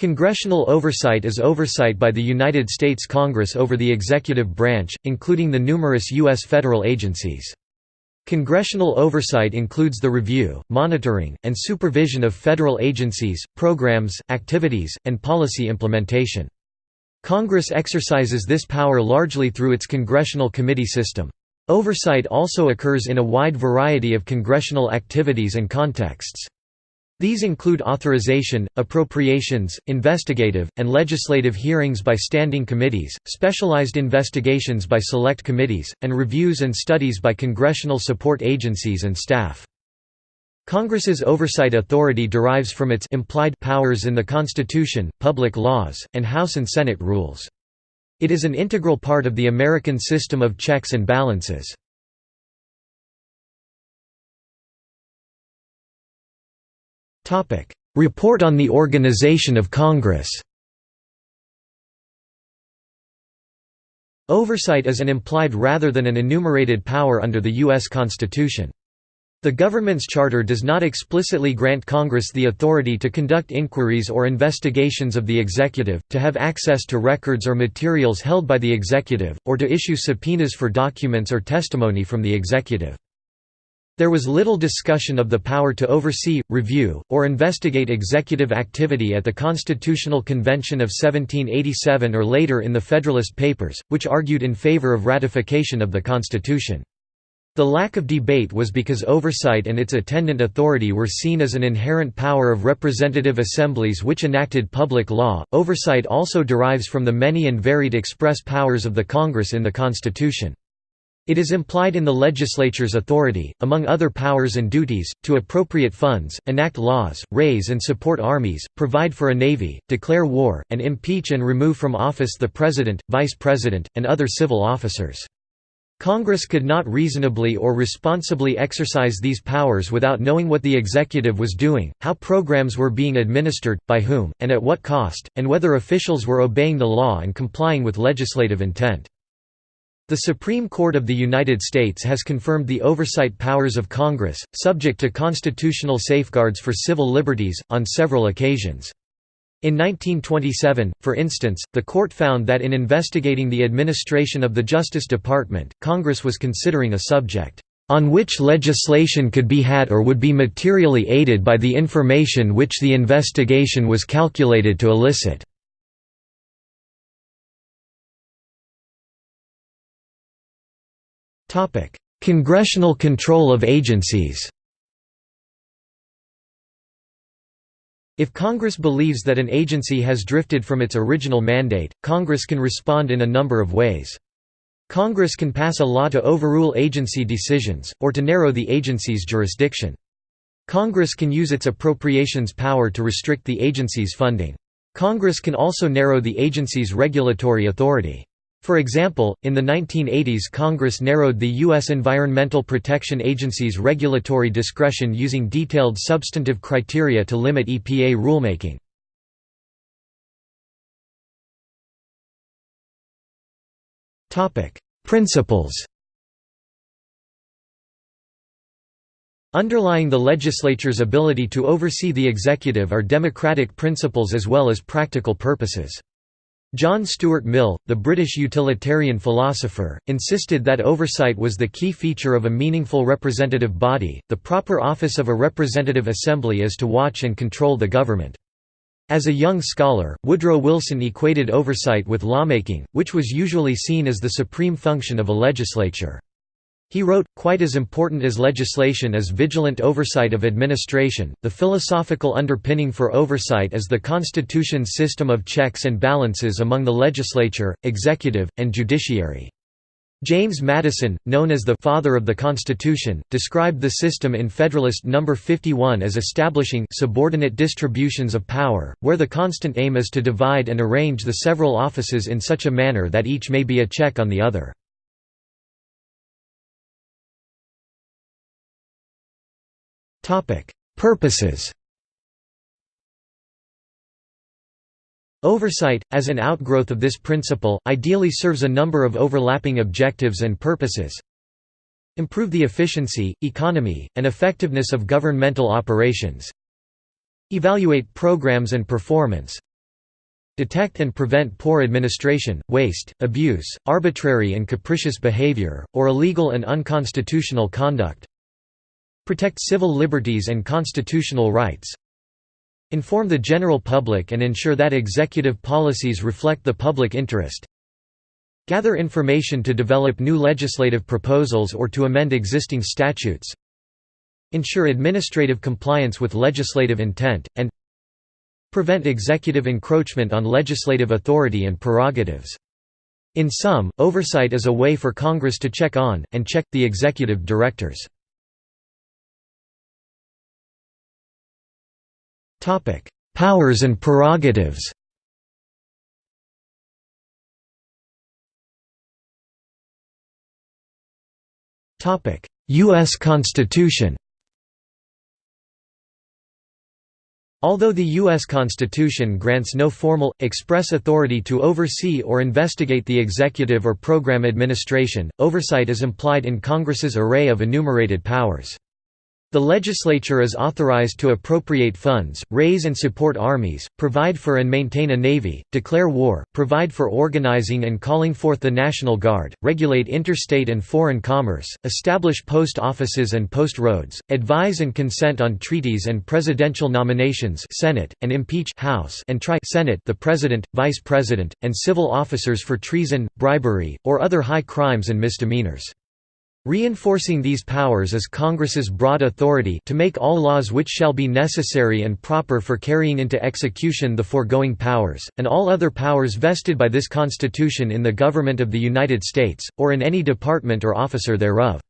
Congressional oversight is oversight by the United States Congress over the executive branch, including the numerous U.S. federal agencies. Congressional oversight includes the review, monitoring, and supervision of federal agencies, programs, activities, and policy implementation. Congress exercises this power largely through its congressional committee system. Oversight also occurs in a wide variety of congressional activities and contexts. These include authorization, appropriations, investigative, and legislative hearings by standing committees, specialized investigations by select committees, and reviews and studies by congressional support agencies and staff. Congress's oversight authority derives from its implied powers in the Constitution, public laws, and House and Senate rules. It is an integral part of the American system of checks and balances. Report on the organization of Congress Oversight is an implied rather than an enumerated power under the U.S. Constitution. The government's charter does not explicitly grant Congress the authority to conduct inquiries or investigations of the executive, to have access to records or materials held by the executive, or to issue subpoenas for documents or testimony from the executive. There was little discussion of the power to oversee, review, or investigate executive activity at the Constitutional Convention of 1787 or later in the Federalist Papers, which argued in favor of ratification of the Constitution. The lack of debate was because oversight and its attendant authority were seen as an inherent power of representative assemblies which enacted public law. Oversight also derives from the many and varied express powers of the Congress in the Constitution. It is implied in the legislature's authority, among other powers and duties, to appropriate funds, enact laws, raise and support armies, provide for a navy, declare war, and impeach and remove from office the president, vice president, and other civil officers. Congress could not reasonably or responsibly exercise these powers without knowing what the executive was doing, how programs were being administered, by whom, and at what cost, and whether officials were obeying the law and complying with legislative intent. The Supreme Court of the United States has confirmed the oversight powers of Congress, subject to constitutional safeguards for civil liberties, on several occasions. In 1927, for instance, the court found that in investigating the administration of the Justice Department, Congress was considering a subject on which legislation could be had or would be materially aided by the information which the investigation was calculated to elicit. Topic: Congressional control of agencies. If Congress believes that an agency has drifted from its original mandate, Congress can respond in a number of ways. Congress can pass a law to overrule agency decisions, or to narrow the agency's jurisdiction. Congress can use its appropriations power to restrict the agency's funding. Congress can also narrow the agency's regulatory authority. For example, in the 1980s Congress narrowed the U.S. Environmental Protection Agency's regulatory discretion using detailed substantive criteria to limit EPA rulemaking. Principles Underlying the legislature's ability to oversee the executive are democratic principles as well as practical purposes. John Stuart Mill, the British utilitarian philosopher, insisted that oversight was the key feature of a meaningful representative body. The proper office of a representative assembly is to watch and control the government. As a young scholar, Woodrow Wilson equated oversight with lawmaking, which was usually seen as the supreme function of a legislature. He wrote, quite as important as legislation is vigilant oversight of administration. The philosophical underpinning for oversight is the Constitution's system of checks and balances among the legislature, executive, and judiciary. James Madison, known as the «father of the Constitution», described the system in Federalist No. 51 as establishing «subordinate distributions of power, where the constant aim is to divide and arrange the several offices in such a manner that each may be a check on the other». Purposes Oversight, as an outgrowth of this principle, ideally serves a number of overlapping objectives and purposes. Improve the efficiency, economy, and effectiveness of governmental operations. Evaluate programs and performance. detect and prevent poor administration, waste, abuse, arbitrary and capricious behavior, or illegal and unconstitutional conduct protect civil liberties and constitutional rights inform the general public and ensure that executive policies reflect the public interest gather information to develop new legislative proposals or to amend existing statutes ensure administrative compliance with legislative intent, and prevent executive encroachment on legislative authority and prerogatives. In sum, oversight is a way for Congress to check on, and check, the executive directors. Powers and prerogatives Topic: U.S. Constitution Although the U.S. Constitution grants no formal, express authority to oversee or investigate the executive or program administration, oversight is implied in Congress's array of enumerated powers. The legislature is authorized to appropriate funds, raise and support armies, provide for and maintain a navy, declare war, provide for organizing and calling forth the National Guard, regulate interstate and foreign commerce, establish post offices and post roads, advise and consent on treaties and presidential nominations Senate, and impeach House and try Senate the President, Vice President, and civil officers for treason, bribery, or other high crimes and misdemeanors. Reinforcing these powers is Congress's broad authority to make all laws which shall be necessary and proper for carrying into execution the foregoing powers, and all other powers vested by this Constitution in the government of the United States, or in any department or officer thereof.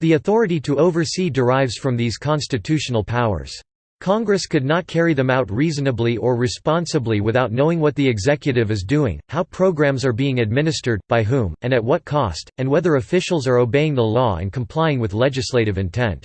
The authority to oversee derives from these constitutional powers. Congress could not carry them out reasonably or responsibly without knowing what the executive is doing, how programs are being administered, by whom, and at what cost, and whether officials are obeying the law and complying with legislative intent.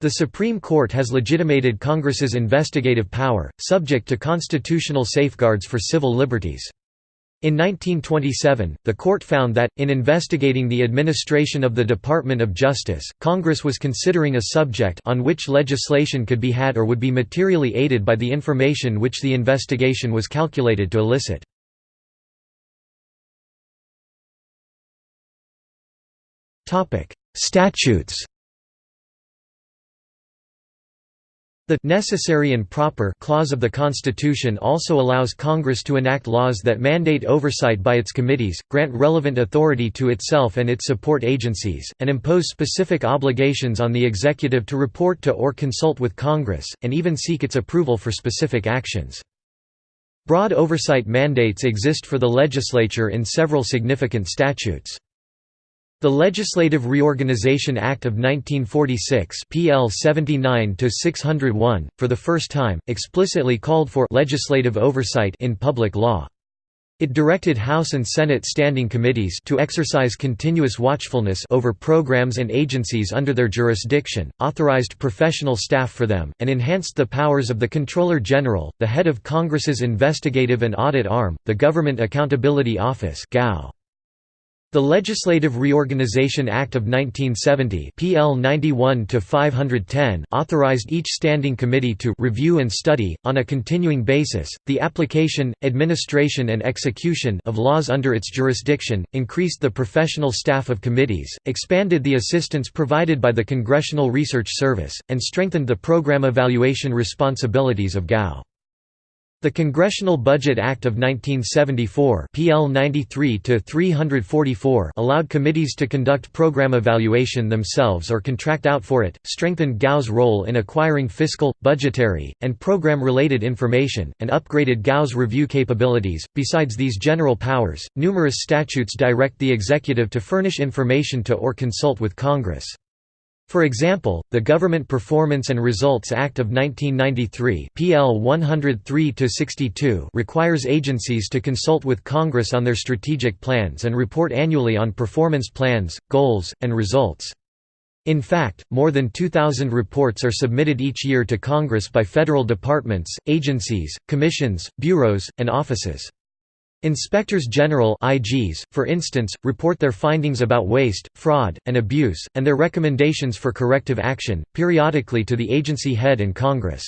The Supreme Court has legitimated Congress's investigative power, subject to constitutional safeguards for civil liberties. In 1927, the court found that, in investigating the administration of the Department of Justice, Congress was considering a subject on which legislation could be had or would be materially aided by the information which the investigation was calculated to elicit. Statutes The necessary and proper clause of the Constitution also allows Congress to enact laws that mandate oversight by its committees, grant relevant authority to itself and its support agencies, and impose specific obligations on the executive to report to or consult with Congress, and even seek its approval for specific actions. Broad oversight mandates exist for the legislature in several significant statutes. The Legislative Reorganization Act of 1946 PL 79-601, for the first time, explicitly called for legislative oversight in public law. It directed House and Senate standing committees to exercise continuous watchfulness over programs and agencies under their jurisdiction, authorized professional staff for them, and enhanced the powers of the Comptroller General, the head of Congress's investigative and audit arm, the Government Accountability Office (GAO). The Legislative Reorganization Act of 1970 PL 91 authorized each standing committee to «review and study, on a continuing basis, the application, administration and execution of laws under its jurisdiction, increased the professional staff of committees, expanded the assistance provided by the Congressional Research Service, and strengthened the program evaluation responsibilities of GAO. The Congressional Budget Act of 1974 PL 93-344 allowed committees to conduct program evaluation themselves or contract out for it, strengthened GAO's role in acquiring fiscal, budgetary, and program-related information, and upgraded GAO's review capabilities. Besides these general powers, numerous statutes direct the executive to furnish information to or consult with Congress. For example, the Government Performance and Results Act of 1993 PL 103 requires agencies to consult with Congress on their strategic plans and report annually on performance plans, goals, and results. In fact, more than 2,000 reports are submitted each year to Congress by federal departments, agencies, commissions, bureaus, and offices. Inspectors General IGs, for instance, report their findings about waste, fraud, and abuse, and their recommendations for corrective action, periodically to the agency head and Congress.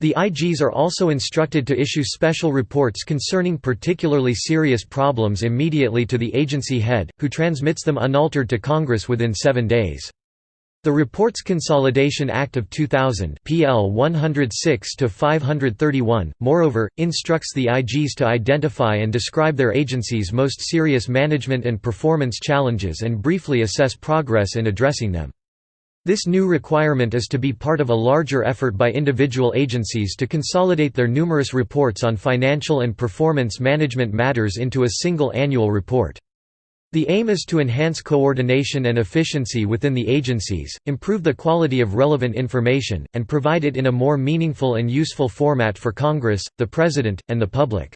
The IGs are also instructed to issue special reports concerning particularly serious problems immediately to the agency head, who transmits them unaltered to Congress within seven days. The Reports Consolidation Act of 2000 PL 106-531, moreover, instructs the IGs to identify and describe their agency's most serious management and performance challenges and briefly assess progress in addressing them. This new requirement is to be part of a larger effort by individual agencies to consolidate their numerous reports on financial and performance management matters into a single annual report. The aim is to enhance coordination and efficiency within the agencies, improve the quality of relevant information, and provide it in a more meaningful and useful format for Congress, the President, and the public.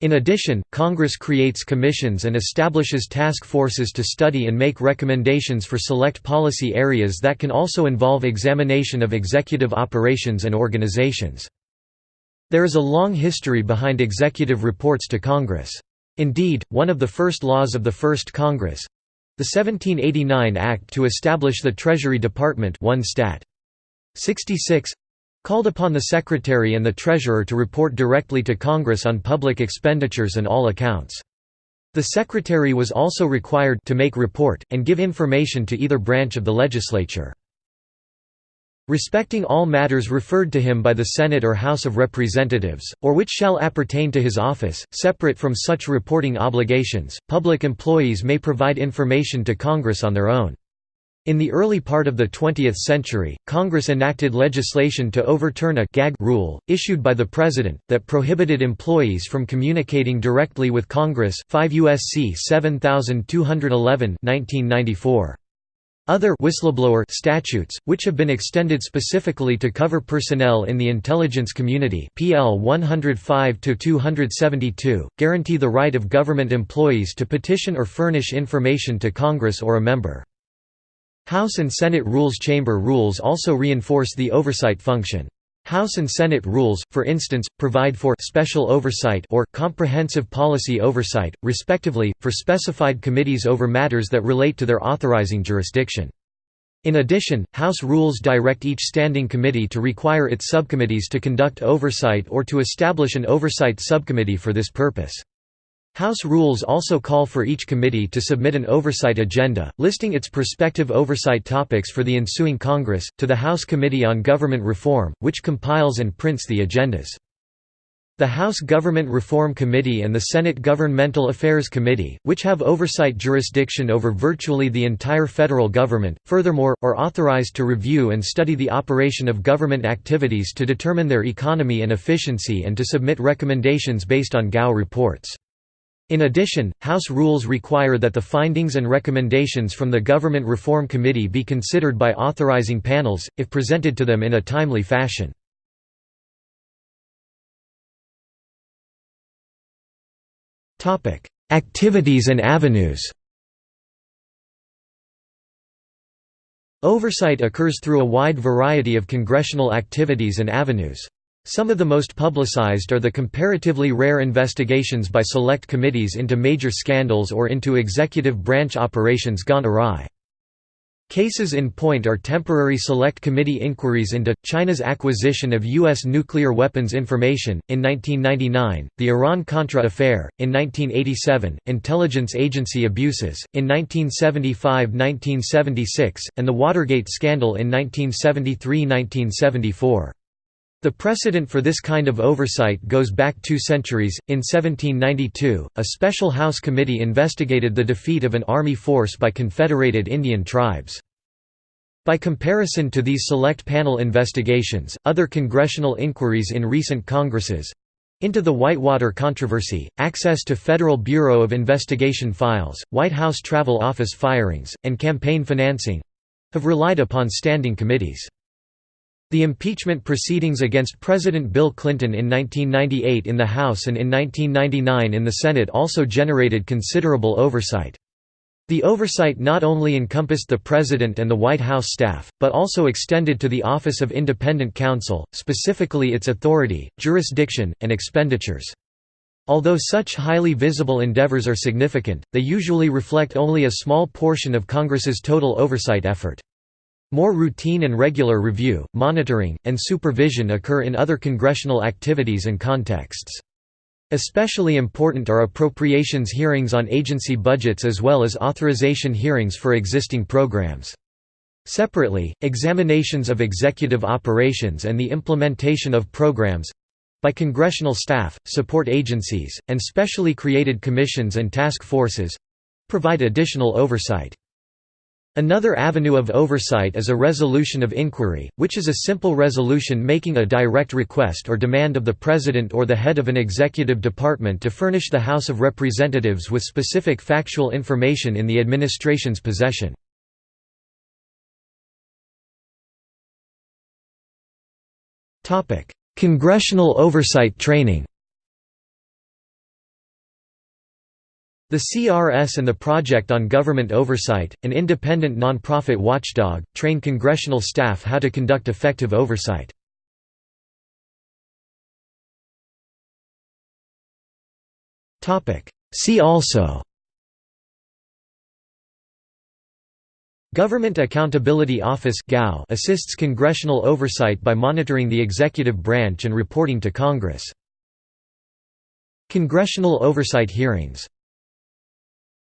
In addition, Congress creates commissions and establishes task forces to study and make recommendations for select policy areas that can also involve examination of executive operations and organizations. There is a long history behind executive reports to Congress. Indeed, one of the first laws of the First Congress—the 1789 Act to establish the Treasury Department 1 Stat. 66 called upon the Secretary and the Treasurer to report directly to Congress on public expenditures and all accounts. The Secretary was also required to make report, and give information to either branch of the legislature. Respecting all matters referred to him by the Senate or House of Representatives, or which shall appertain to his office, separate from such reporting obligations, public employees may provide information to Congress on their own. In the early part of the 20th century, Congress enacted legislation to overturn a gag rule, issued by the President, that prohibited employees from communicating directly with Congress 5 U.S.C. 7211 1994. Other whistleblower statutes, which have been extended specifically to cover personnel in the intelligence community PL 105-272, guarantee the right of government employees to petition or furnish information to Congress or a member. House and Senate Rules Chamber rules also reinforce the oversight function. House and Senate rules, for instance, provide for special oversight or comprehensive policy oversight, respectively, for specified committees over matters that relate to their authorizing jurisdiction. In addition, House rules direct each standing committee to require its subcommittees to conduct oversight or to establish an oversight subcommittee for this purpose. House rules also call for each committee to submit an oversight agenda, listing its prospective oversight topics for the ensuing Congress, to the House Committee on Government Reform, which compiles and prints the agendas. The House Government Reform Committee and the Senate Governmental Affairs Committee, which have oversight jurisdiction over virtually the entire federal government, furthermore, are authorized to review and study the operation of government activities to determine their economy and efficiency and to submit recommendations based on GAO reports. In addition, House rules require that the findings and recommendations from the Government Reform Committee be considered by authorizing panels, if presented to them in a timely fashion. Activities and avenues Oversight occurs through a wide variety of congressional activities and avenues. Some of the most publicized are the comparatively rare investigations by select committees into major scandals or into executive branch operations gone awry. Cases in point are temporary select committee inquiries into China's acquisition of U.S. nuclear weapons information, in 1999, the Iran-Contra affair, in 1987, intelligence agency abuses, in 1975–1976, and the Watergate scandal in 1973–1974. The precedent for this kind of oversight goes back two centuries. In 1792, a special House committee investigated the defeat of an army force by Confederated Indian tribes. By comparison to these select panel investigations, other congressional inquiries in recent Congresses into the Whitewater controversy, access to Federal Bureau of Investigation files, White House Travel Office firings, and campaign financing have relied upon standing committees. The impeachment proceedings against President Bill Clinton in 1998 in the House and in 1999 in the Senate also generated considerable oversight. The oversight not only encompassed the President and the White House staff, but also extended to the Office of Independent Counsel, specifically its authority, jurisdiction, and expenditures. Although such highly visible endeavors are significant, they usually reflect only a small portion of Congress's total oversight effort. More routine and regular review, monitoring, and supervision occur in other congressional activities and contexts. Especially important are appropriations hearings on agency budgets as well as authorization hearings for existing programs. Separately, examinations of executive operations and the implementation of programs—by congressional staff, support agencies, and specially created commissions and task forces—provide additional oversight. Another avenue of oversight is a resolution of inquiry, which is a simple resolution making a direct request or demand of the President or the head of an executive department to furnish the House of Representatives with specific factual information in the administration's possession. Congressional oversight training The CRS and the Project on Government Oversight, an independent nonprofit watchdog, train congressional staff how to conduct effective oversight. See also Government Accountability Office assists congressional oversight by monitoring the executive branch and reporting to Congress. Congressional oversight hearings